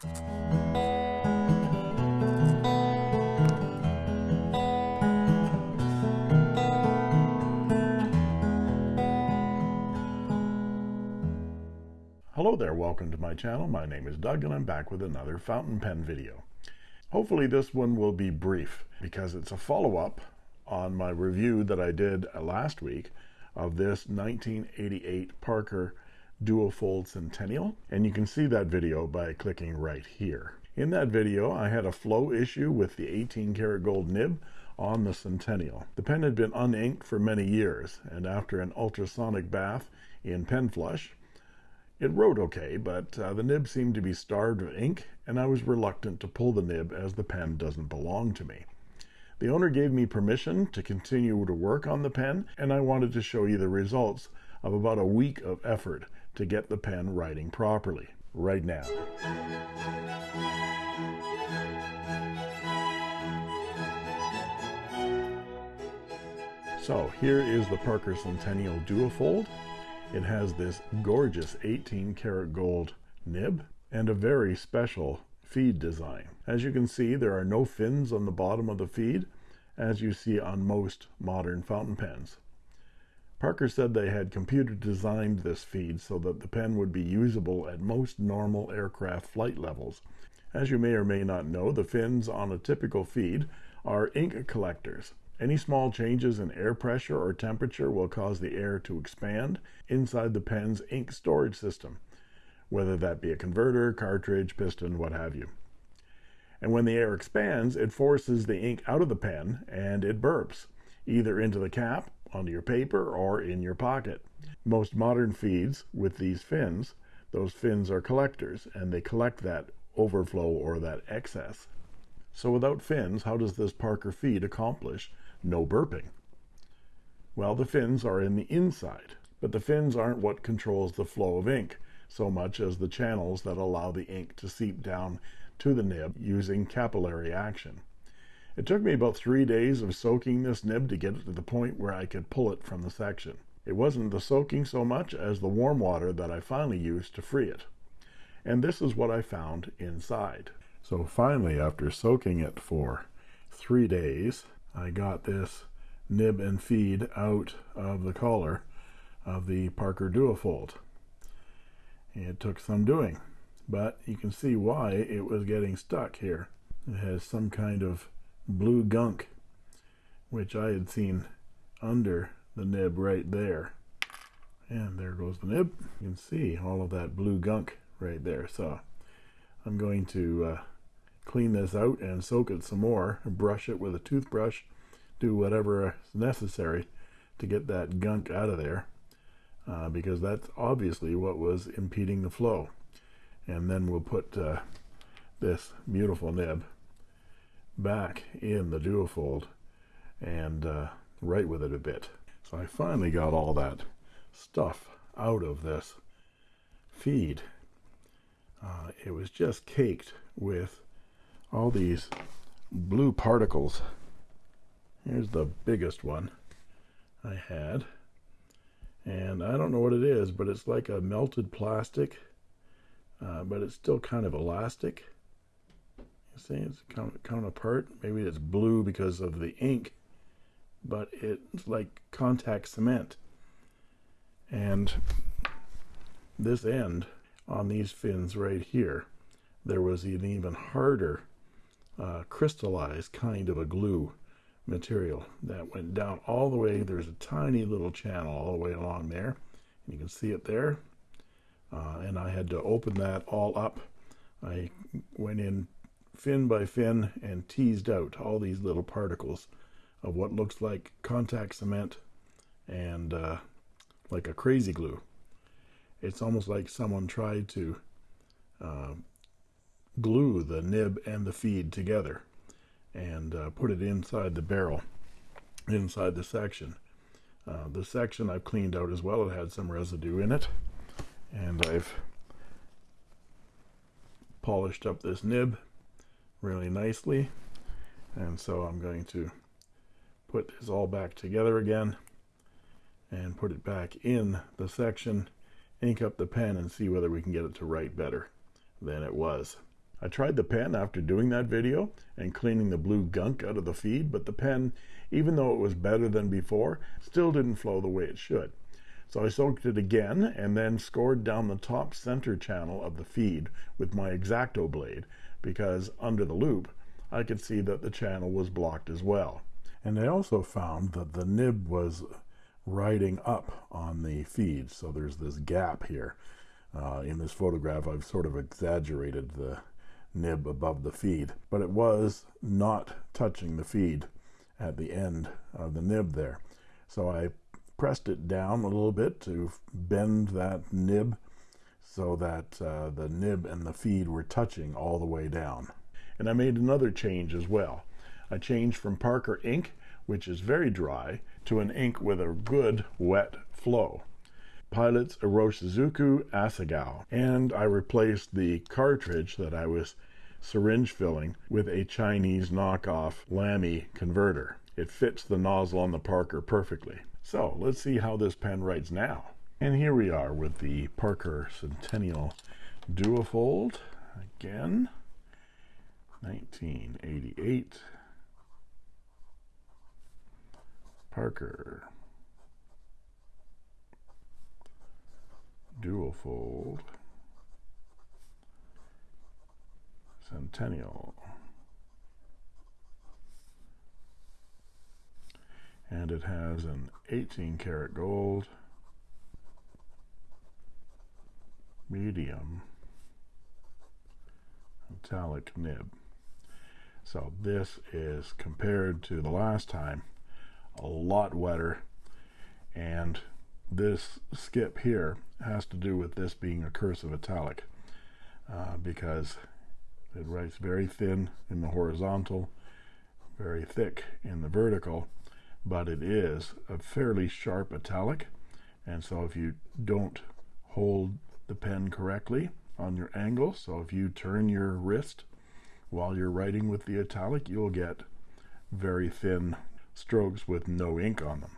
Hello there, welcome to my channel. My name is Doug and I'm back with another fountain pen video. Hopefully this one will be brief because it's a follow-up on my review that I did last week of this 1988 Parker Duofold Centennial and you can see that video by clicking right here. In that video I had a flow issue with the 18 karat gold nib on the Centennial. The pen had been uninked for many years and after an ultrasonic bath in pen flush it wrote okay, but uh, the nib seemed to be starved of ink, and I was reluctant to pull the nib as the pen doesn't belong to me. The owner gave me permission to continue to work on the pen, and I wanted to show you the results of about a week of effort to get the pen writing properly, right now. So here is the Parker Centennial Duofold. It has this gorgeous 18 karat gold nib and a very special feed design. As you can see, there are no fins on the bottom of the feed, as you see on most modern fountain pens. Parker said they had computer designed this feed so that the pen would be usable at most normal aircraft flight levels. As you may or may not know, the fins on a typical feed are ink collectors. Any small changes in air pressure or temperature will cause the air to expand inside the pen's ink storage system, whether that be a converter, cartridge, piston, what have you. And when the air expands, it forces the ink out of the pen and it burps, either into the cap, onto your paper, or in your pocket. Most modern feeds with these fins, those fins are collectors and they collect that overflow or that excess. So without fins, how does this Parker feed accomplish no burping. Well, the fins are in the inside, but the fins aren't what controls the flow of ink so much as the channels that allow the ink to seep down to the nib using capillary action. It took me about three days of soaking this nib to get it to the point where I could pull it from the section. It wasn't the soaking so much as the warm water that I finally used to free it. And this is what I found inside. So finally, after soaking it for three days, I got this nib and feed out of the collar of the Parker Duofold. It took some doing, but you can see why it was getting stuck here. It has some kind of blue gunk, which I had seen under the nib right there. And there goes the nib. You can see all of that blue gunk right there. So I'm going to uh, clean this out and soak it some more brush it with a toothbrush do whatever is necessary to get that gunk out of there uh, because that's obviously what was impeding the flow and then we'll put uh, this beautiful nib back in the duofold and uh, write with it a bit. So I finally got all that stuff out of this feed. Uh, it was just caked with all these blue particles. Here's the biggest one I had. And I don't know what it is but it's like a melted plastic uh, but it's still kind of elastic see it's coming apart. Maybe it's blue because of the ink but it's like contact cement. And this end on these fins right here there was an even harder uh, crystallized kind of a glue material that went down all the way. There's a tiny little channel all the way along there and you can see it there. Uh, and I had to open that all up. I went in fin by fin and teased out all these little particles of what looks like contact cement and uh, like a crazy glue. It's almost like someone tried to uh, glue the nib and the feed together and uh, put it inside the barrel inside the section. Uh, the section I've cleaned out as well it had some residue in it. And I've polished up this nib really nicely and so I'm going to put this all back together again and put it back in the section ink up the pen and see whether we can get it to write better than it was I tried the pen after doing that video and cleaning the blue gunk out of the feed, but the pen, even though it was better than before, still didn't flow the way it should. So I soaked it again and then scored down the top center channel of the feed with my X-Acto blade because under the loupe I could see that the channel was blocked as well. And I also found that the nib was riding up on the feed. So there's this gap here. Uh, in this photograph, I've sort of exaggerated the nib above the feed, but it was not touching the feed at the end of the nib there. So I pressed it down a little bit to bend that nib so that uh, the nib and the feed were touching all the way down. And I made another change as well. I changed from Parker ink, which is very dry, to an ink with a good wet flow. Pilot's Iroshizuku Asagao. And I replaced the cartridge that I was syringe filling with a Chinese knockoff Lamy converter. It fits the nozzle on the Parker perfectly. So let's see how this pen writes now. And here we are with the Parker Centennial Duofold. Again, 1988. Parker. Duofold. Centennial. and it has an 18 karat gold medium metallic nib so this is compared to the last time a lot wetter and this skip here has to do with this being a cursive italic uh, because it writes very thin in the horizontal very thick in the vertical but it is a fairly sharp italic. And so if you don't hold the pen correctly on your angle so if you turn your wrist while you're writing with the italic you'll get very thin strokes with no ink on them.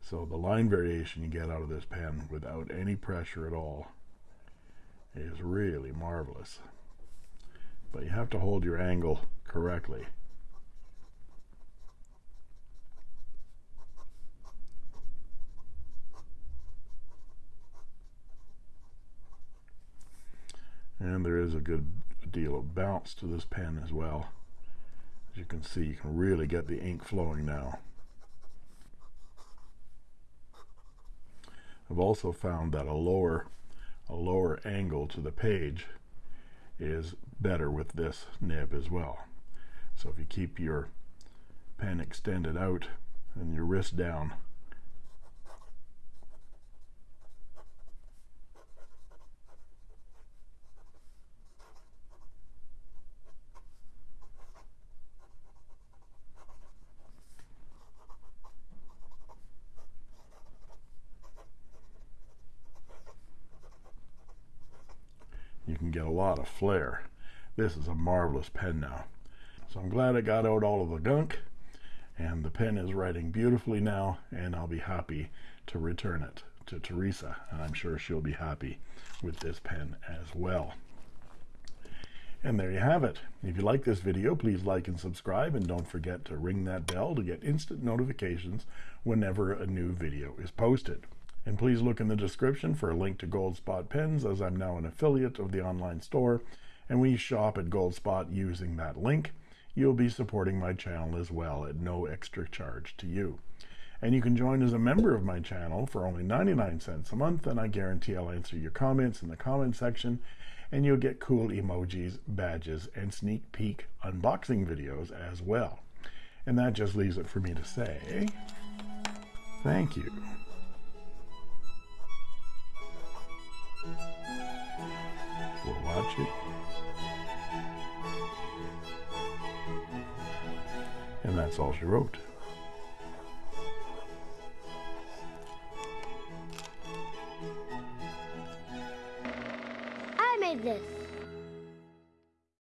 So the line variation you get out of this pen without any pressure at all is really marvelous but you have to hold your angle correctly. And there is a good deal of bounce to this pen as well. As you can see you can really get the ink flowing now. I've also found that a lower a lower angle to the page is better with this nib as well. So if you keep your pen extended out and your wrist down get a lot of flare this is a marvelous pen now. So I'm glad I got out all of the gunk and the pen is writing beautifully now and I'll be happy to return it to Teresa and I'm sure she'll be happy with this pen as well. And there you have it. If you like this video please like and subscribe and don't forget to ring that bell to get instant notifications whenever a new video is posted and please look in the description for a link to Goldspot pens as I'm now an affiliate of the online store. And when you shop at Goldspot using that link. You'll be supporting my channel as well at no extra charge to you. And you can join as a member of my channel for only 99 cents a month and I guarantee I'll answer your comments in the comment section. And you'll get cool emojis badges and sneak peek unboxing videos as well. And that just leaves it for me to say thank you We'll it. And that's all she wrote.